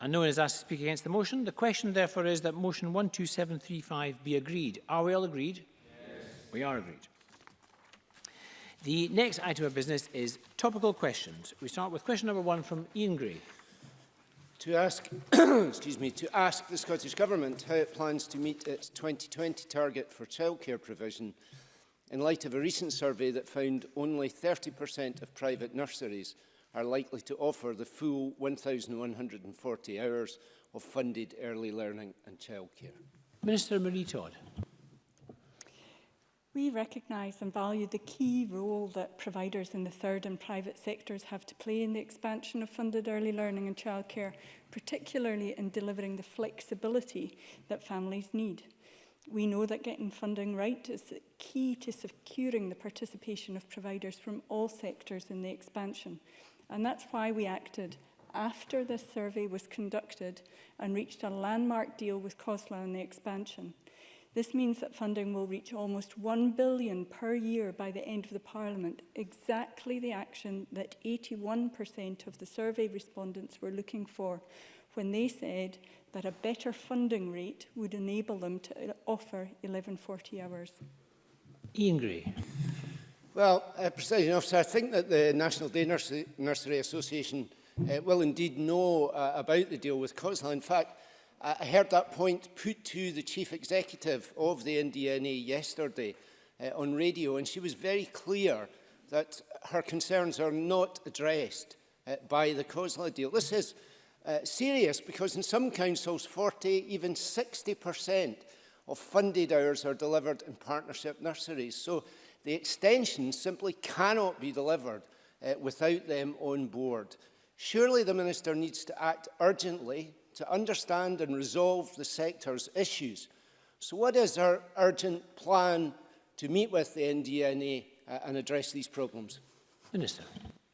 And no one is asked to speak against the motion. The question, therefore, is that motion 12735 be agreed. Are we all agreed? Yes. We are agreed. The next item of business is topical questions. We start with question number one from Ian Gray. To ask, excuse me, to ask the Scottish Government how it plans to meet its 2020 target for childcare provision in light of a recent survey that found only 30% of private nurseries are likely to offer the full 1,140 hours of funded early learning and childcare. Minister Marie Todd. We recognise and value the key role that providers in the third and private sectors have to play in the expansion of funded early learning and childcare, particularly in delivering the flexibility that families need. We know that getting funding right is key to securing the participation of providers from all sectors in the expansion. And that's why we acted after this survey was conducted and reached a landmark deal with COSLA on the expansion. This means that funding will reach almost 1 billion per year by the end of the Parliament, exactly the action that 81% of the survey respondents were looking for when they said that a better funding rate would enable them to offer 1140 hours. Ian Gray. Well, uh, President Officer, I think that the National Day Nursery, Nursery Association uh, will indeed know uh, about the deal with COSLA. In fact, I heard that point put to the chief executive of the NDNA yesterday uh, on radio, and she was very clear that her concerns are not addressed uh, by the COSLA deal. This is uh, serious because in some councils, 40, even 60% of funded hours are delivered in partnership nurseries. So the extension simply cannot be delivered uh, without them on board. Surely the Minister needs to act urgently to understand and resolve the sector's issues. So what is our urgent plan to meet with the NDNA uh, and address these problems? Minister.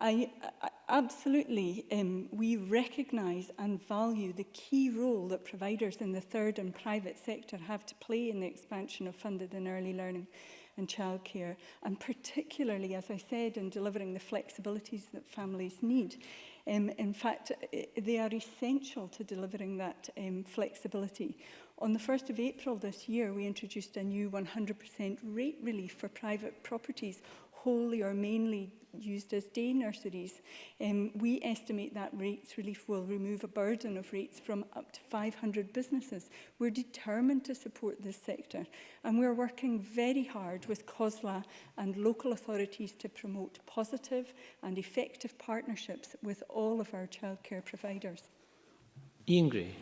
I, I, absolutely, um, we recognise and value the key role that providers in the third and private sector have to play in the expansion of funded and early learning and childcare, and particularly, as I said, in delivering the flexibilities that families need. Um, in fact, eh, they are essential to delivering that um, flexibility. On the 1st of April this year, we introduced a new 100% rate relief for private properties wholly or mainly used as day nurseries, um, we estimate that rates relief will remove a burden of rates from up to 500 businesses. We're determined to support this sector and we're working very hard with COSLA and local authorities to promote positive and effective partnerships with all of our childcare providers. Ian Gray.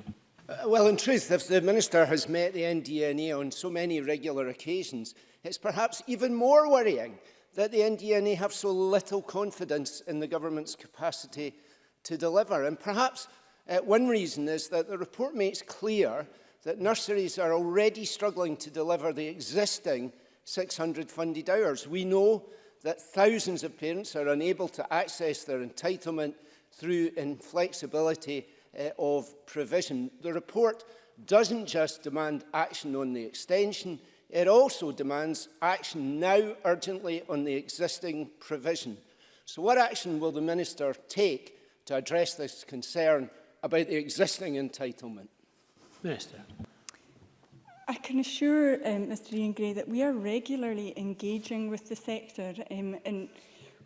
Uh, well, in truth, if the Minister has met the NDNA on so many regular occasions, it's perhaps even more worrying that the NDNA have so little confidence in the government's capacity to deliver. And perhaps uh, one reason is that the report makes clear that nurseries are already struggling to deliver the existing 600 funded hours. We know that thousands of parents are unable to access their entitlement through inflexibility uh, of provision. The report doesn't just demand action on the extension, It also demands action now urgently on the existing provision. So what action will the Minister take to address this concern about the existing entitlement? Minister. I can assure um, Mr Ian Gray that we are regularly engaging with the sector um, and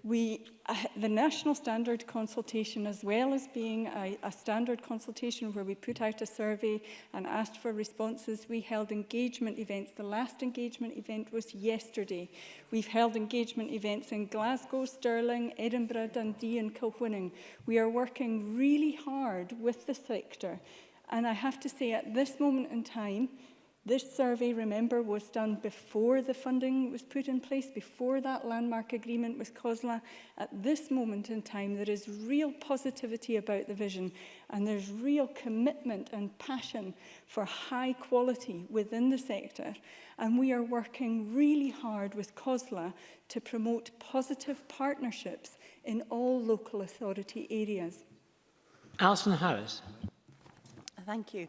We, uh, the national standard consultation, as well as being a, a standard consultation where we put out a survey and asked for responses, we held engagement events. The last engagement event was yesterday. We've held engagement events in Glasgow, Stirling, Edinburgh, Dundee and Kilwinning. We are working really hard with the sector. And I have to say, at this moment in time, This survey, remember, was done before the funding was put in place, before that landmark agreement with COSLA. At this moment in time, there is real positivity about the vision and there's real commitment and passion for high quality within the sector. And we are working really hard with COSLA to promote positive partnerships in all local authority areas. Alison Harris. Thank you.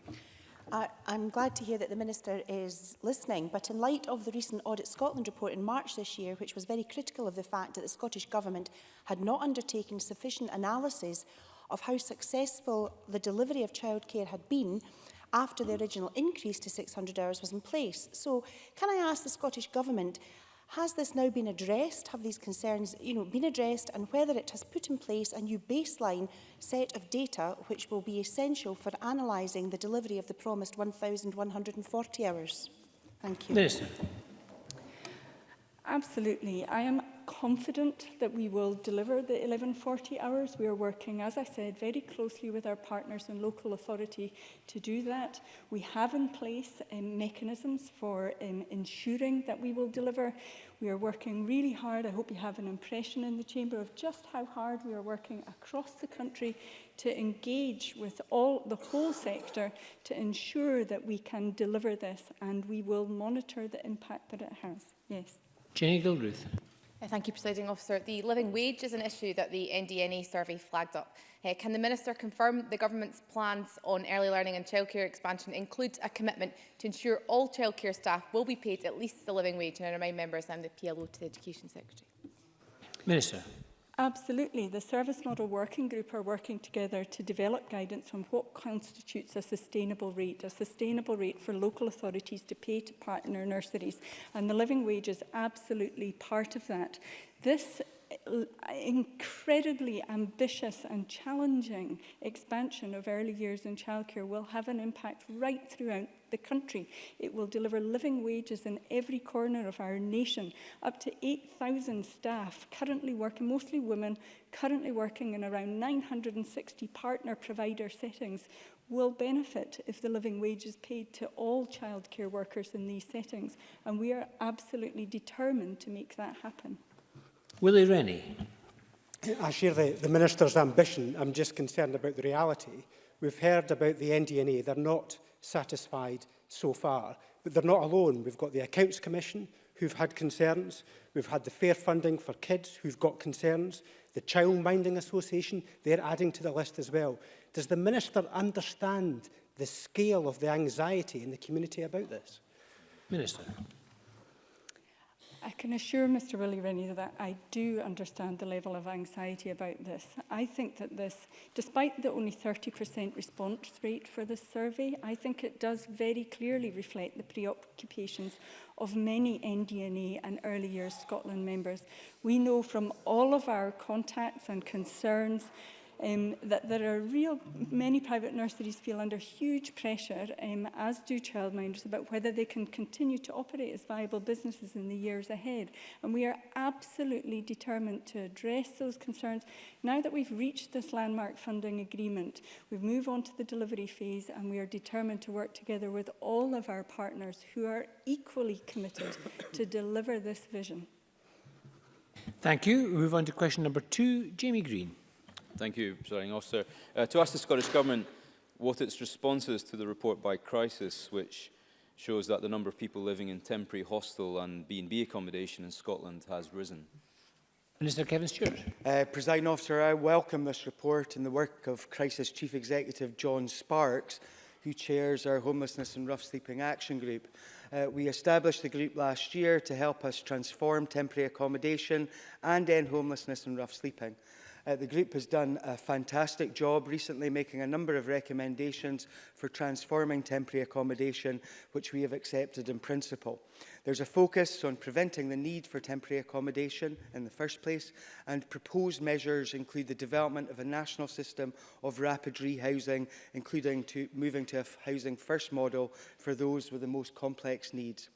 I, I'm glad to hear that the Minister is listening, but in light of the recent Audit Scotland report in March this year, which was very critical of the fact that the Scottish Government had not undertaken sufficient analysis of how successful the delivery of childcare had been after the original increase to 600 hours was in place. So can I ask the Scottish Government, Has this now been addressed? Have these concerns you know, been addressed? And whether it has put in place a new baseline set of data which will be essential for analysing the delivery of the promised 1,140 hours? Thank you. Listen. Absolutely. I am confident that we will deliver the 1140 hours. We are working, as I said, very closely with our partners and local authority to do that. We have in place um, mechanisms for um, ensuring that we will deliver. We are working really hard. I hope you have an impression in the Chamber of just how hard we are working across the country to engage with all the whole sector to ensure that we can deliver this and we will monitor the impact that it has. Yes. Jenny Gilruth. Thank you, Presiding Officer. The living wage is an issue that the NDNA e survey flagged up. Uh, can the Minister confirm the Government's plans on early learning and childcare expansion include a commitment to ensure all childcare staff will be paid at least the living wage? And I remind members I'm the PLO to the Education Secretary. Minister. Absolutely. The Service Model Working Group are working together to develop guidance on what constitutes a sustainable rate, a sustainable rate for local authorities to pay to partner nurseries. And the living wage is absolutely part of that. This incredibly ambitious and challenging expansion of early years in childcare will have an impact right throughout the country. It will deliver living wages in every corner of our nation. Up to 8,000 staff currently working, mostly women, currently working in around 960 partner provider settings will benefit if the living wage is paid to all childcare workers in these settings. And we are absolutely determined to make that happen. Willie Rennie. I share the, the Minister's ambition. I'm just concerned about the reality. We've heard about the NDNA. E. They're not satisfied so far. But they're not alone. We've got the Accounts Commission who've had concerns. We've had the Fair Funding for Kids who've got concerns. The Child Minding Association, they're adding to the list as well. Does the Minister understand the scale of the anxiety in the community about this? Minister. I can assure Mr Willie Rennie that I do understand the level of anxiety about this. I think that this, despite the only 30% response rate for this survey, I think it does very clearly reflect the preoccupations of many NDNA and early years Scotland members. We know from all of our contacts and concerns um, that there are real, many private nurseries feel under huge pressure, um, as do childminders, about whether they can continue to operate as viable businesses in the years ahead. And we are absolutely determined to address those concerns. Now that we've reached this landmark funding agreement, we move on to the delivery phase and we are determined to work together with all of our partners who are equally committed to deliver this vision. Thank you. We move on to question number two, Jamie Green. Thank you, Presiding Officer. Uh, to ask the Scottish Government what its responses to the report by Crisis, which shows that the number of people living in temporary hostel and B&B accommodation in Scotland has risen. Minister Kevin Stewart. Uh, Presiding Officer, I welcome this report and the work of Crisis Chief Executive John Sparks, who chairs our Homelessness and Rough Sleeping Action Group. Uh, we established the group last year to help us transform temporary accommodation and end homelessness and rough sleeping. Uh, the group has done a fantastic job recently making a number of recommendations for transforming temporary accommodation, which we have accepted in principle. There's a focus on preventing the need for temporary accommodation in the first place, and proposed measures include the development of a national system of rapid rehousing, including to moving to a housing first model for those with the most complex needs.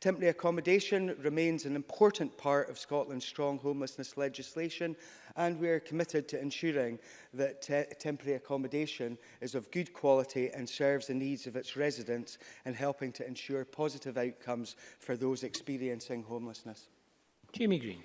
Temporary accommodation remains an important part of Scotland's strong homelessness legislation and we are committed to ensuring that te temporary accommodation is of good quality and serves the needs of its residents and helping to ensure positive outcomes for those experiencing homelessness. Jamie Green.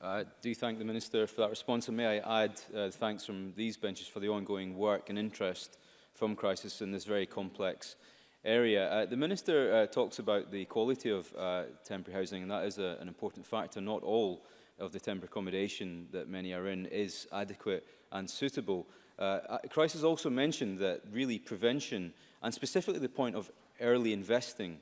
I do thank the Minister for that response and may I add uh, thanks from these benches for the ongoing work and interest from Crisis in this very complex area. Uh, the Minister uh, talks about the quality of uh, temporary housing, and that is a, an important factor. Not all of the temporary accommodation that many are in is adequate and suitable. Uh, uh Christ has also mentioned that really prevention, and specifically the point of early investing,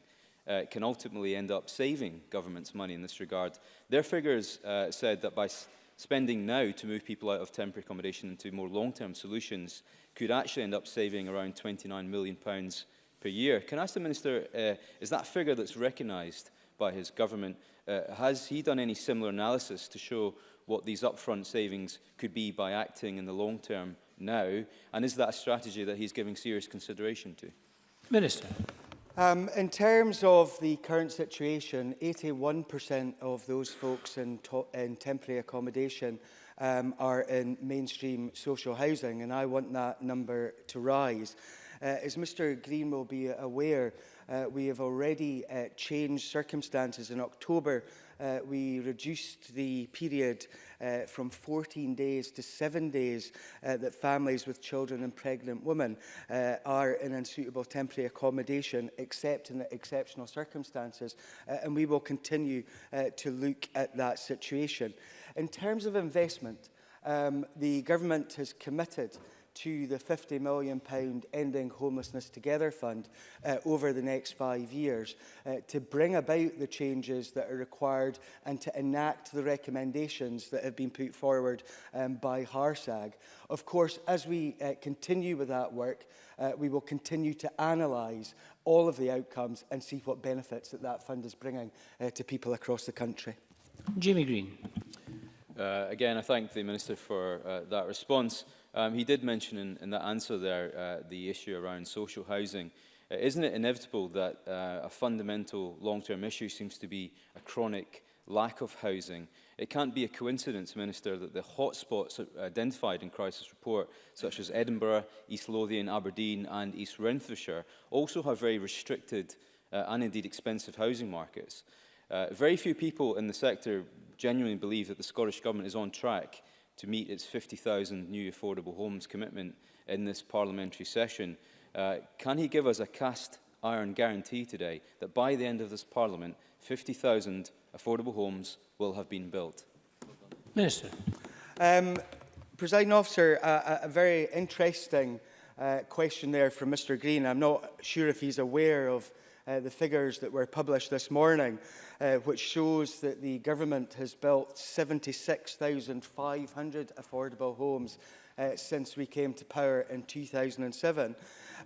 uh, can ultimately end up saving governments money in this regard. Their figures uh, said that by spending now to move people out of temporary accommodation into more long-term solutions could actually end up saving around £29 million pounds per year. Can I ask the Minister, uh, is that figure that's recognised by his government, uh, has he done any similar analysis to show what these upfront savings could be by acting in the long term now? And is that a strategy that he's giving serious consideration to? Minister. Um, in terms of the current situation, 81% of those folks in, in temporary accommodation um, are in mainstream social housing, and I want that number to rise. Uh, as Mr Green will be aware, uh, we have already uh, changed circumstances. In October, uh, we reduced the period uh, from 14 days to seven days uh, that families with children and pregnant women uh, are in unsuitable temporary accommodation, except in exceptional circumstances, uh, and we will continue uh, to look at that situation. In terms of investment, um, the government has committed to the £50 million Ending Homelessness Together Fund uh, over the next five years uh, to bring about the changes that are required and to enact the recommendations that have been put forward um, by HARSAG. Of course, as we uh, continue with that work, uh, we will continue to analyse all of the outcomes and see what benefits that that fund is bringing uh, to people across the country. Jimmy Green. Uh, again, I thank the Minister for uh, that response. Um, he did mention in, in that answer there uh, the issue around social housing. Uh, isn't it inevitable that uh, a fundamental long-term issue seems to be a chronic lack of housing? It can't be a coincidence, Minister, that the hotspots identified in Crisis Report, such as Edinburgh, East Lothian, Aberdeen and East Renfrewshire, also have very restricted uh, and indeed expensive housing markets. Uh, very few people in the sector genuinely believe that the Scottish Government is on track to meet its 50,000 new affordable homes commitment in this parliamentary session. Uh, can he give us a cast iron guarantee today that by the end of this parliament, 50,000 affordable homes will have been built? Minister. Um, Presiding Officer, a, a very interesting uh, question there from Mr Green. I'm not sure if he's aware of uh, the figures that were published this morning, uh, which shows that the government has built 76,500 affordable homes uh, since we came to power in 2007.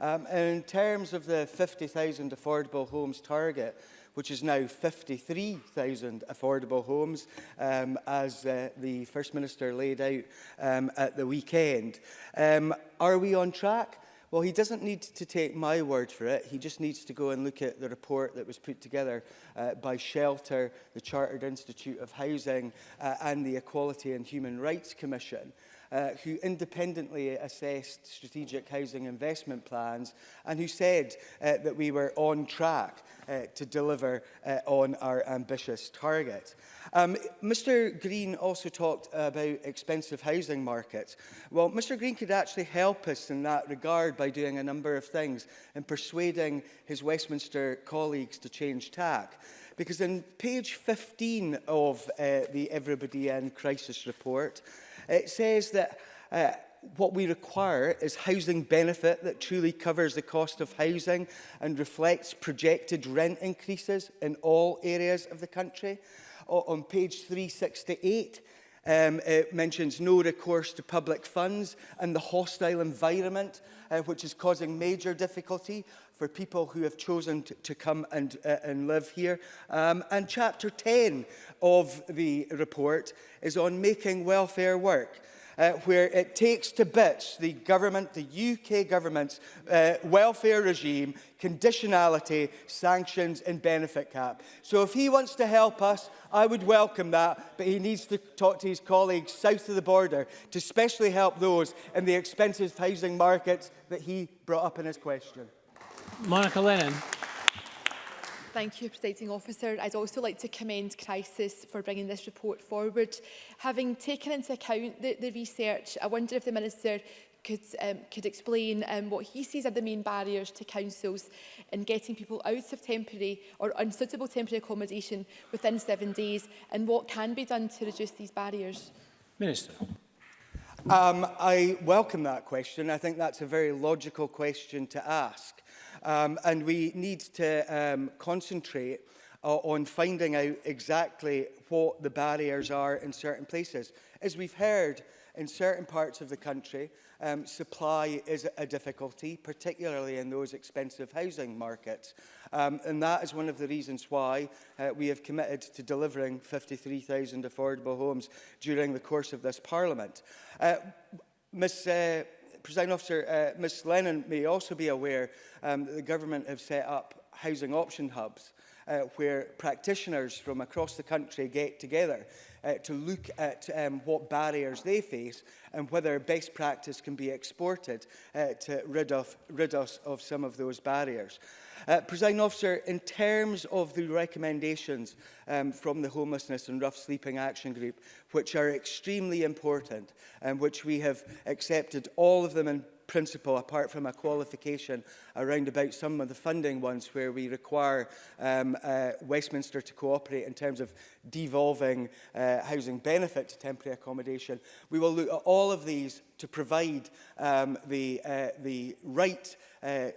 Um, and in terms of the 50,000 affordable homes target, which is now 53,000 affordable homes, um, as uh, the First Minister laid out um, at the weekend. Um, are we on track? Well, he doesn't need to take my word for it. He just needs to go and look at the report that was put together uh, by Shelter, the Chartered Institute of Housing uh, and the Equality and Human Rights Commission uh, who independently assessed strategic housing investment plans and who said uh, that we were on track uh, to deliver uh, on our ambitious target. Um, Mr Green also talked about expensive housing markets. Well, Mr Green could actually help us in that regard by doing a number of things and persuading his Westminster colleagues to change tack. Because in page 15 of uh, the Everybody In Crisis report, It says that uh, what we require is housing benefit that truly covers the cost of housing and reflects projected rent increases in all areas of the country. on page 368, Um, it mentions no recourse to public funds and the hostile environment uh, which is causing major difficulty for people who have chosen to, to come and, uh, and live here. Um, and chapter 10 of the report is on making welfare work uh, where it takes to bits the government, the UK government's uh, welfare regime, conditionality, sanctions and benefit cap. So if he wants to help us, I would welcome that, but he needs to talk to his colleagues south of the border to specially help those in the expensive housing markets that he brought up in his question. Monica Lennon. Thank you, Presiding Officer. I'd also like to commend Crisis for bringing this report forward. Having taken into account the, the research, I wonder if the Minister could, um, could explain um, what he sees are the main barriers to councils in getting people out of temporary or unsuitable temporary accommodation within seven days and what can be done to reduce these barriers. Minister. Um, I welcome that question. I think that's a very logical question to ask. Um, and we need to um, concentrate uh, on finding out exactly what the barriers are in certain places. As we've heard, in certain parts of the country, um, supply is a difficulty, particularly in those expensive housing markets. Um, and that is one of the reasons why uh, we have committed to delivering 53,000 affordable homes during the course of this Parliament. Uh, Ms uh, President Officer, uh, Ms Lennon may also be aware um, that the government have set up housing option hubs uh, where practitioners from across the country get together uh, to look at um, what barriers they face and whether best practice can be exported uh, to rid, of, rid us of some of those barriers. Uh, Presiding officer, in terms of the recommendations um, from the Homelessness and Rough Sleeping Action Group, which are extremely important and um, which we have accepted all of them in principle, apart from a qualification around about some of the funding ones where we require um, uh, Westminster to cooperate in terms of devolving uh, housing benefit to temporary accommodation. We will look at all of these to provide um, the, uh, the right uh,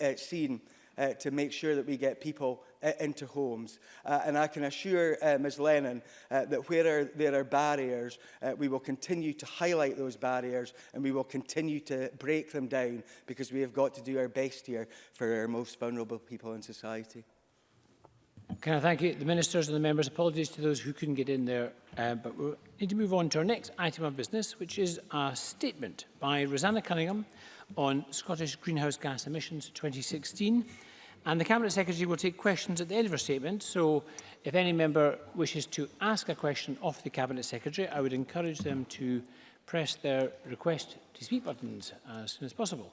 uh, scene uh, to make sure that we get people uh, into homes. Uh, and I can assure uh, Ms Lennon uh, that where are, there are barriers, uh, we will continue to highlight those barriers and we will continue to break them down because we have got to do our best here for our most vulnerable people in society. Can I thank you, the ministers and the members? Apologies to those who couldn't get in there, uh, but we need to move on to our next item of business, which is a statement by Rosanna Cunningham on Scottish greenhouse gas emissions 2016. And the Cabinet Secretary will take questions at the end of her statement, so if any member wishes to ask a question of the Cabinet Secretary, I would encourage them to press their request to speak buttons as soon as possible.